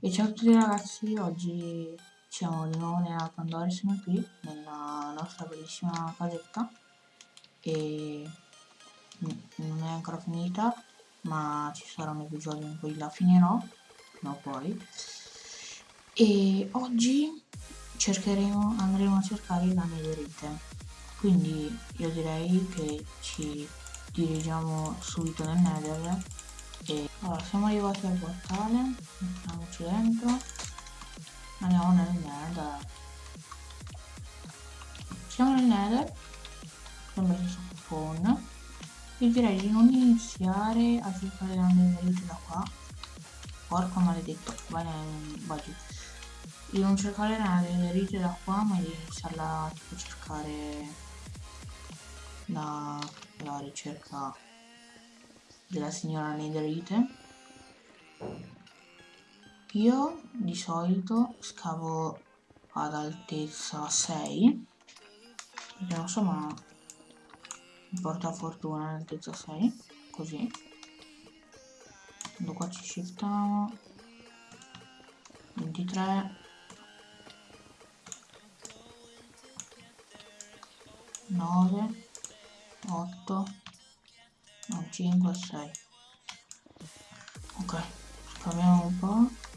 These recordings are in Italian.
E ciao a tutti ragazzi, oggi siamo di nuovo nella Pandora, siamo qui nella nostra bellissima casetta. E non è ancora finita ma ci sarà un episodio in cui la finirò, no poi. E oggi cercheremo, andremo a cercare la netherite quindi io direi che ci dirigiamo subito nel nether e allora siamo arrivati al portale mettiamoci dentro. Andiamo nel nether siamo nel nether sia spawn io direi di non iniziare a cercare la netherite da qua. Porca maledetto vai vai di non cercare la netherite da qua ma di iniziarla a cercare la, la ricerca della signora Netherite io di solito scavo ad altezza 6 perché non so ma porta fortuna ad altezza 6 così. Quando qua ci shiftiamo 23 9 8 no 5 6 ok scaviamo un po' prendiamo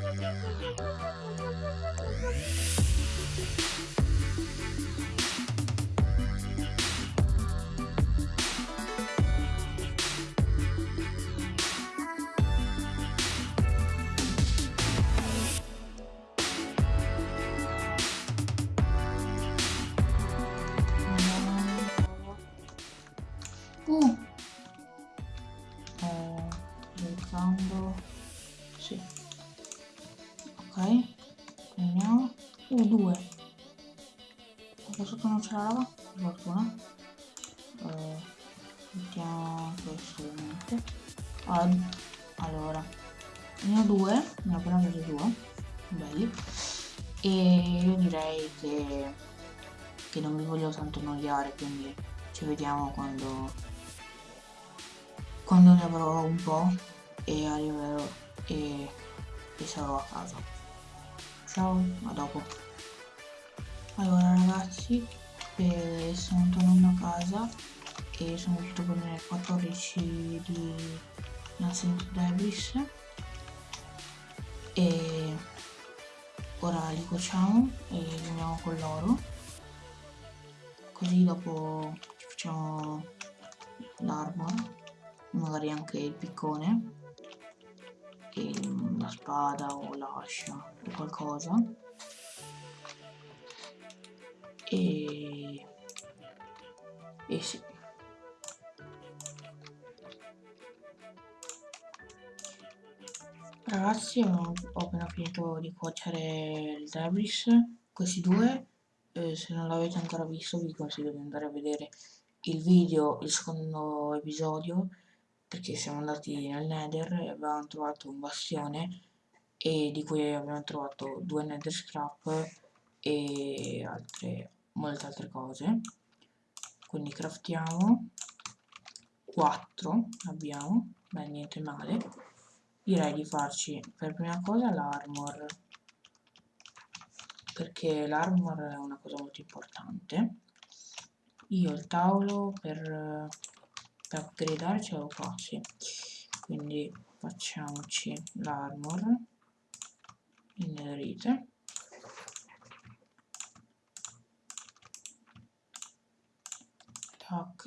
Música non c'è la lava per fortuna. Eh, mettiamo questo ovviamente allora, allora ne ho due ne ho appena preso due belli. E io direi che, che non vi voglio tanto annoiare quindi ci vediamo quando quando ne avrò un po' e arriverò e, e sarò a casa. Ciao a dopo. Allora ragazzi eh, sono tornato a casa e sono riuscito a prendere 14 di Nascent Debris e ora li cuociamo e li uniamo con l'oro. Così dopo ci facciamo l'armor magari anche il piccone e la spada o l'ascia o qualcosa e e sì. Ragazzi ho, appena finito di cuocere il debris, questi due, eh, se non l'avete ancora visto vi consiglio di andare a vedere il video, il secondo episodio, perché siamo andati nel nether e abbiamo trovato un bastione e di cui abbiamo trovato due nether scrap e altre, molte altre cose. Quindi craftiamo 4 abbiamo, beh niente male direi di farci per prima cosa l'armor perché l'armor è una cosa molto importante io il tavolo per, per upgradare ce l'ho qua sì. quindi facciamoci l'armor in netherite tac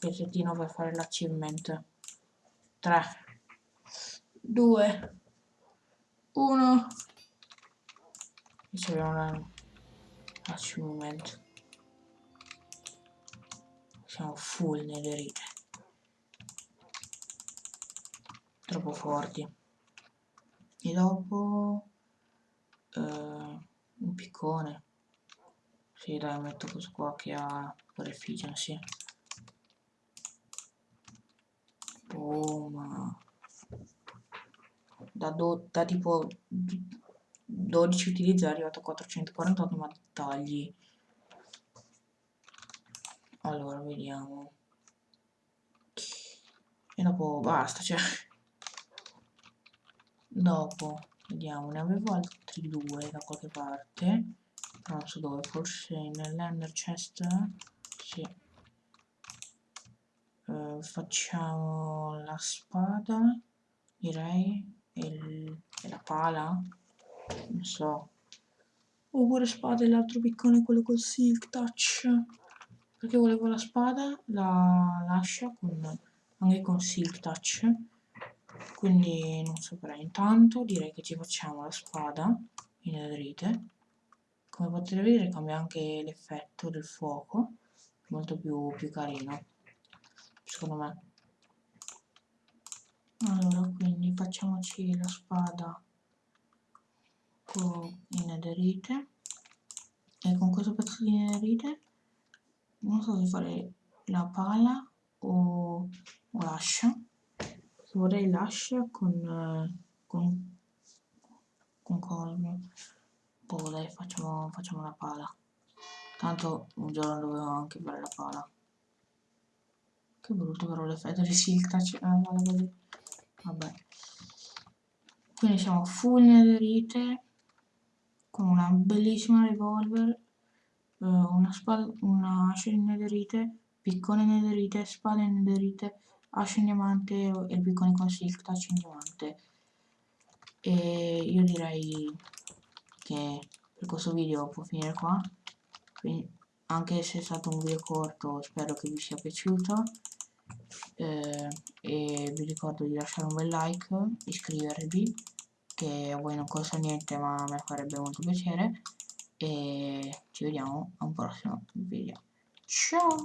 pezzettino per fare l'achievement. 3 2 1 riceviamo l'achievement siamo full netherite troppo forti. E dopo eh, piccone sì dai metto questo qua che ha per efficiency Oh, ma... Da, do, da tipo 12 utilizzi è arrivato a 448 ma tagli. Allora, vediamo. E dopo basta, cioè... Dopo, vediamo, ne avevo altri due da qualche parte. non so dove, forse nell'ender chest. Sì. Eh, facciamo la spada direi e, il, e la pala? Non so. Oppure spada e l'altro piccone quello col silk touch. Perché volevo la spada la lascia con, anche con silk touch quindi non saprei. Intanto direi che ci facciamo la spada in netherite come potete vedere cambia anche l'effetto del fuoco molto più, più carino secondo me. Allora quindi facciamoci la spada in netherite e con questo pezzo di netherite non so se fare la pala o l'ascia vorrei l'ascia con, con, con colmo poi dai facciamo, facciamo la pala. Tanto un giorno dovevo anche fare la pala. Che brutto però l'effetto di touch eh, così vabbè. Quindi siamo full netherite con una bellissima revolver eh, una una ascia in netherite piccone netherite spada in in diamante e il piccone con silk touch in diamante e io direi che per questo video può finire qua. Quindi anche se è stato un video corto spero che vi sia piaciuto. Eh, e vi ricordo di lasciare un bel like iscrivervi che a voi non costa niente ma a me farebbe molto piacere. E ci vediamo a un prossimo video. Ciao